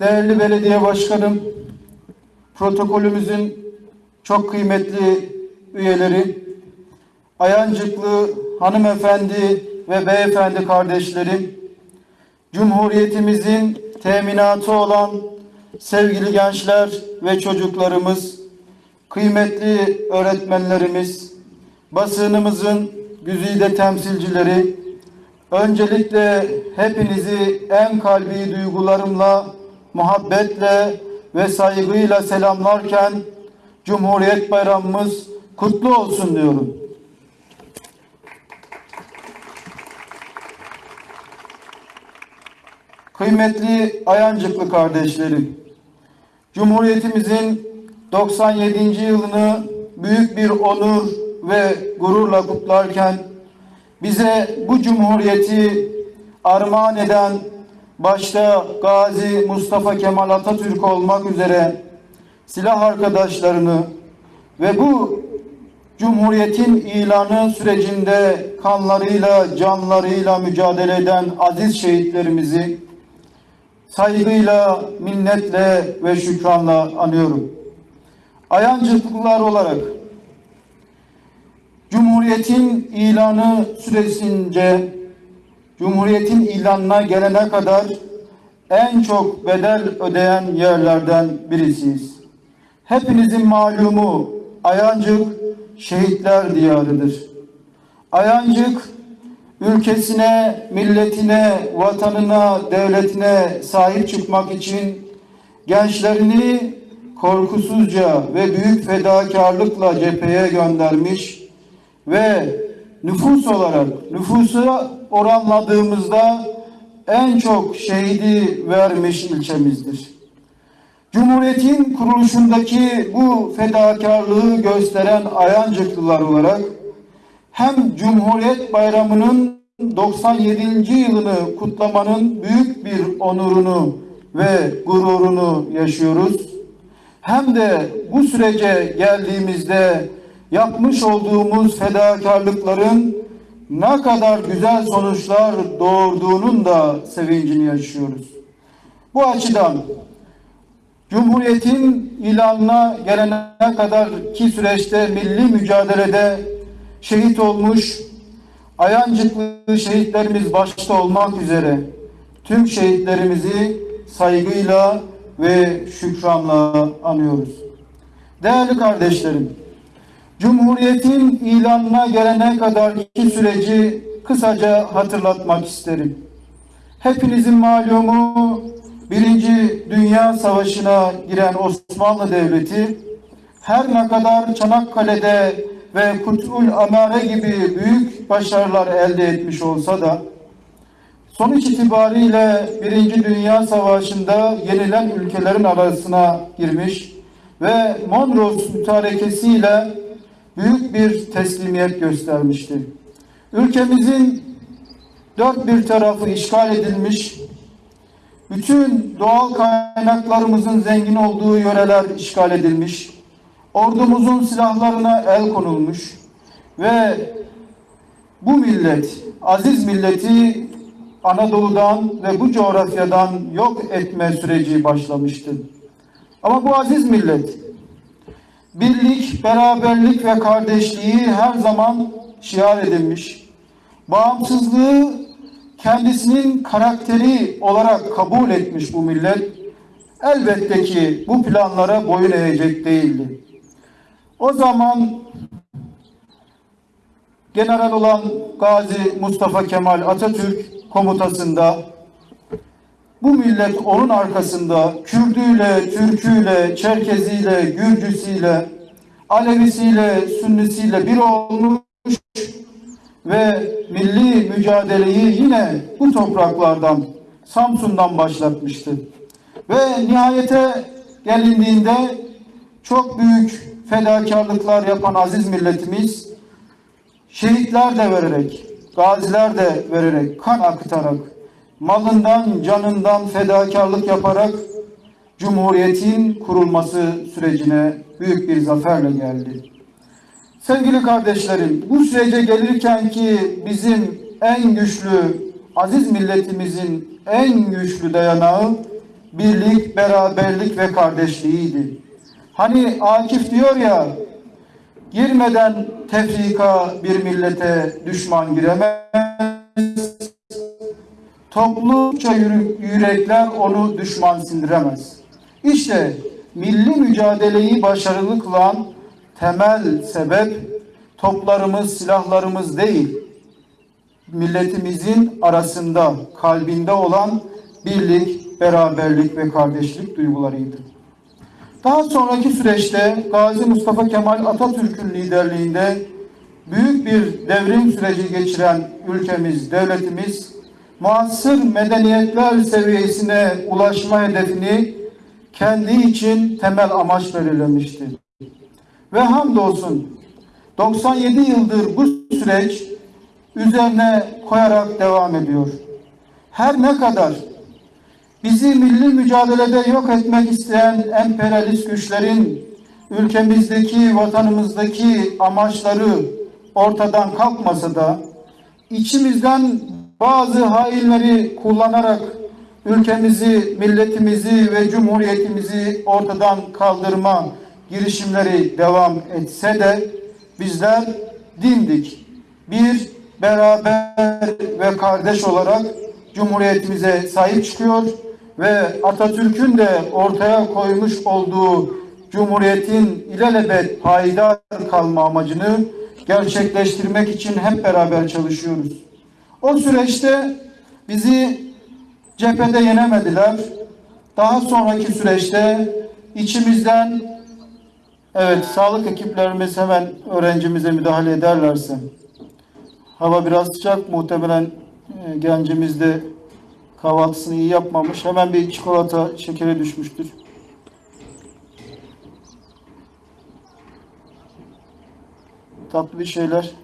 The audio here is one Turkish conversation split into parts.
değerli belediye başkanım, protokolümüzün çok kıymetli üyeleri, Ayancıklı hanımefendi ve beyefendi kardeşlerim, Cumhuriyetimizin teminatı olan sevgili gençler ve çocuklarımız, kıymetli öğretmenlerimiz, basınımızın güzide temsilcileri, öncelikle hepinizi en kalbi duygularımla, muhabbetle ve saygıyla selamlarken Cumhuriyet Bayramımız kutlu olsun diyorum. Kıymetli Ayancıklı kardeşlerim, Cumhuriyetimizin 97. yılını büyük bir onur ve gururla kutlarken bize bu cumhuriyeti armağan eden başta Gazi Mustafa Kemal Atatürk olmak üzere silah arkadaşlarını ve bu Cumhuriyetin ilanı sürecinde kanlarıyla, canlarıyla mücadele eden aziz şehitlerimizi saygıyla, minnetle ve şükranla anıyorum. Ayancıklılar olarak Cumhuriyetin ilanı süresince Cumhuriyetin ilanına gelene kadar en çok bedel ödeyen yerlerden birisiyiz. Hepinizin malumu Ayancık şehitler diyarıdır. Ayancık ülkesine, milletine, vatanına, devletine sahip çıkmak için gençlerini korkusuzca ve büyük fedakarlıkla cepheye göndermiş ve nüfus olarak nüfusa oranladığımızda en çok şehidi vermiş ilçemizdir. Cumhuriyetin kuruluşundaki bu fedakarlığı gösteren Ayancıklılar olarak hem Cumhuriyet Bayramı'nın 97. yılını kutlamanın büyük bir onurunu ve gururunu yaşıyoruz. Hem de bu sürece geldiğimizde yapmış olduğumuz fedakarlıkların ne kadar güzel sonuçlar doğurduğunun da sevincini yaşıyoruz. Bu açıdan Cumhuriyetin ilanına gelene kadar ki süreçte milli mücadelede şehit olmuş Ayancıklı şehitlerimiz başta olmak üzere tüm şehitlerimizi saygıyla ve şükranla anıyoruz. Değerli kardeşlerim, Cumhuriyetin ilanına gelene kadar iki süreci kısaca hatırlatmak isterim. Hepinizin malumu Birinci Dünya Savaşı'na giren Osmanlı Devleti her ne kadar Çanakkale'de ve Kut'ul Amare gibi büyük başarılar elde etmiş olsa da sonuç itibariyle Birinci Dünya Savaşı'nda yenilen ülkelerin arasına girmiş ve Mondros mütarekesiyle büyük bir teslimiyet göstermişti. Ülkemizin dört bir tarafı işgal edilmiş, bütün doğal kaynaklarımızın zengin olduğu yöreler işgal edilmiş, ordumuzun silahlarına el konulmuş ve bu millet, aziz milleti Anadolu'dan ve bu coğrafyadan yok etme süreci başlamıştı. Ama bu aziz millet birlik, beraberlik ve kardeşliği her zaman şiar edilmiş. Bağımsızlığı kendisinin karakteri olarak kabul etmiş bu millet. Elbette ki bu planlara boyun eğecek değildi. O zaman general olan Gazi Mustafa Kemal Atatürk komutasında bu millet onun arkasında Kürdüyle, Türküyle, Çerkeziyle, Gürcüsüyle, Alevisiyle, Sünnisiyle bir olmuş ve milli mücadeleyi yine bu topraklardan, Samsun'dan başlatmıştı. Ve nihayete gelindiğinde çok büyük fedakarlıklar yapan aziz milletimiz şehitler de vererek, gaziler de vererek, kan akıtarak, malından, canından fedakarlık yaparak Cumhuriyet'in kurulması sürecine büyük bir zaferle geldi. Sevgili kardeşlerim, bu sürece gelirken ki bizim en güçlü, aziz milletimizin en güçlü dayanağı birlik, beraberlik ve kardeşliğiydi. Hani Akif diyor ya, girmeden tefrika bir millete düşman giremez, yürü- yürekler onu düşman sindiremez. İşte milli mücadeleyi başarılı kılan temel sebep toplarımız, silahlarımız değil, milletimizin arasında, kalbinde olan birlik, beraberlik ve kardeşlik duygularıydı. Daha sonraki süreçte Gazi Mustafa Kemal Atatürk'ün liderliğinde büyük bir devrim süreci geçiren ülkemiz, devletimiz muasır medeniyetler seviyesine ulaşma hedefini kendi için temel amaç belirlemişti. Ve hamdolsun 97 yıldır bu süreç üzerine koyarak devam ediyor. Her ne kadar bizi milli mücadelede yok etmek isteyen emperyalist güçlerin ülkemizdeki, vatanımızdaki amaçları ortadan kalkmasa da içimizden bazı hainleri kullanarak ülkemizi, milletimizi ve cumhuriyetimizi ortadan kaldırma girişimleri devam etse de bizler dimdik bir beraber ve kardeş olarak Cumhuriyetimize sahip çıkıyor ve Atatürk'ün de ortaya koymuş olduğu Cumhuriyet'in ilelebet payidar kalma amacını gerçekleştirmek için hep beraber çalışıyoruz. O süreçte bizi cephede yenemediler. Daha sonraki süreçte içimizden evet sağlık ekiplerimiz hemen öğrencimize müdahale ederlerse hava biraz sıcak muhtemelen e, gencimiz de kahvaltısını iyi yapmamış. Hemen bir çikolata şekeri düşmüştür. Tatlı bir şeyler.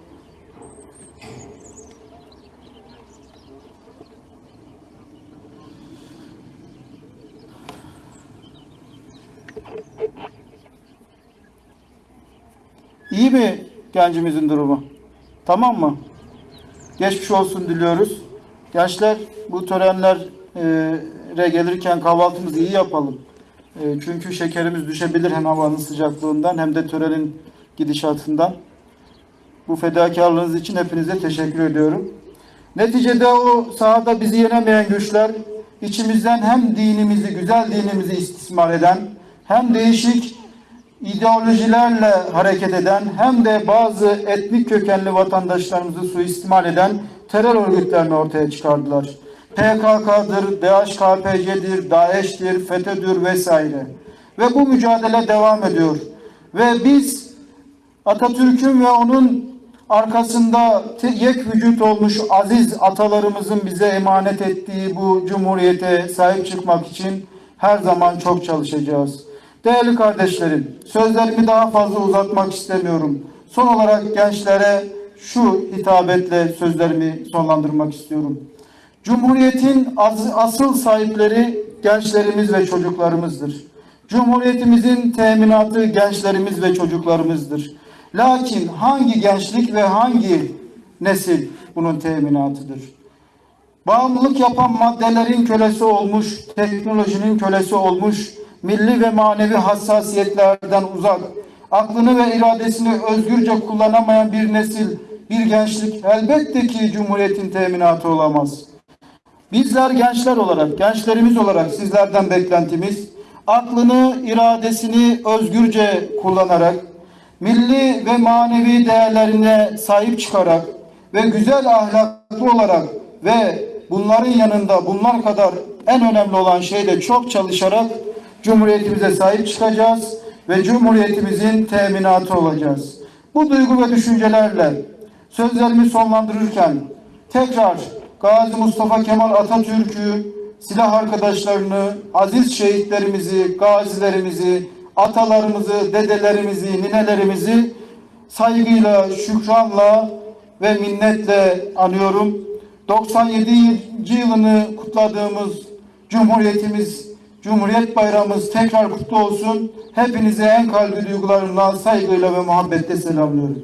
İyi mi gencimizin durumu? Tamam mı? Geçmiş olsun diliyoruz. Gençler bu törenlere gelirken kahvaltımızı iyi yapalım. E, Çünkü şekerimiz düşebilir hem havanın sıcaklığından hem de törenin gidişatından. Bu fedakarlığınız için hepinize teşekkür ediyorum. Neticede o sahada bizi yenemeyen güçler içimizden hem dinimizi, güzel dinimizi istismar eden hem değişik ideolojilerle hareket eden hem de bazı etnik kökenli vatandaşlarımızı suistimal eden terör örgütlerini ortaya çıkardılar. PKK'dır, DHKPC'dir, DAEŞ'tir, FETÖ'dür vesaire. Ve bu mücadele devam ediyor. Ve biz Atatürk'ün ve onun arkasında yek vücut olmuş aziz atalarımızın bize emanet ettiği bu cumhuriyete sahip çıkmak için her zaman çok çalışacağız. Değerli kardeşlerim, sözlerimi daha fazla uzatmak istemiyorum. Son olarak gençlere şu hitabetle sözlerimi sonlandırmak istiyorum. Cumhuriyetin asıl sahipleri gençlerimiz ve çocuklarımızdır. Cumhuriyetimizin teminatı gençlerimiz ve çocuklarımızdır. Lakin hangi gençlik ve hangi nesil bunun teminatıdır? Bağımlılık yapan maddelerin kölesi olmuş, teknolojinin kölesi olmuş, milli ve manevi hassasiyetlerden uzak, aklını ve iradesini özgürce kullanamayan bir nesil, bir gençlik elbette ki Cumhuriyet'in teminatı olamaz. Bizler gençler olarak, gençlerimiz olarak sizlerden beklentimiz aklını, iradesini özgürce kullanarak, milli ve manevi değerlerine sahip çıkarak ve güzel ahlaklı olarak ve bunların yanında bunlar kadar en önemli olan şey de çok çalışarak Cumhuriyetimize sahip çıkacağız ve Cumhuriyetimizin teminatı olacağız. Bu duygu ve düşüncelerle sözlerimi sonlandırırken tekrar Gazi Mustafa Kemal Atatürk'ü, silah arkadaşlarını, aziz şehitlerimizi, gazilerimizi, atalarımızı, dedelerimizi, ninelerimizi saygıyla, şükranla ve minnetle anıyorum. 97. yılını kutladığımız Cumhuriyetimiz, Cumhuriyet Bayramımız tekrar kutlu olsun. Hepinize en kalbi duygularımla, saygıyla ve muhabbetle selamlıyorum.